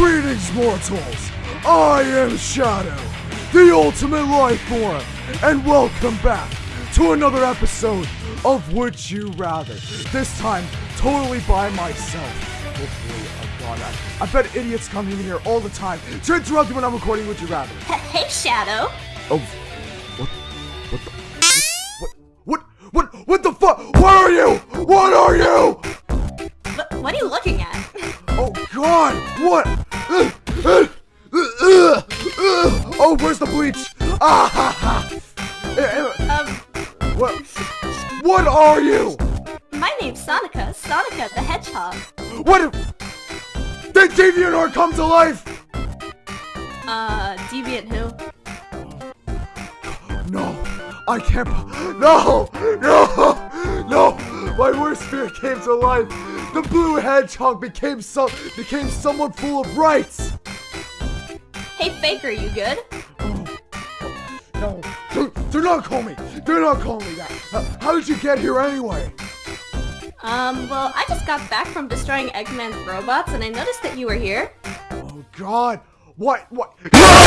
Greetings, mortals! I am Shadow, the ultimate life form, and welcome back to another episode of Would You Rather. This time, totally by myself. Hopefully, oh god, I, I bet idiots come in here all the time to interrupt me when I'm recording Would You Rather. Hey, Shadow. Oh, what, what the, what, what, what, what the fuck? What are you? What are you? What, what are you looking at? Oh God! What? Where's the bleach? Ah ha ha! Um, What? What are you? my name's Sonica. Sonica the Hedgehog. What? if- Did DeviantArt come to life? Uh, Deviant who? No, I can't. No, no, no! My worst fear came to life. The blue hedgehog became so became someone full of rights. Hey, Faker, you good? No, do, do not call me. Do not call me that. How, how did you get here anyway? Um, well, I just got back from destroying Eggman's robots, and I noticed that you were here. Oh God! What? What? No!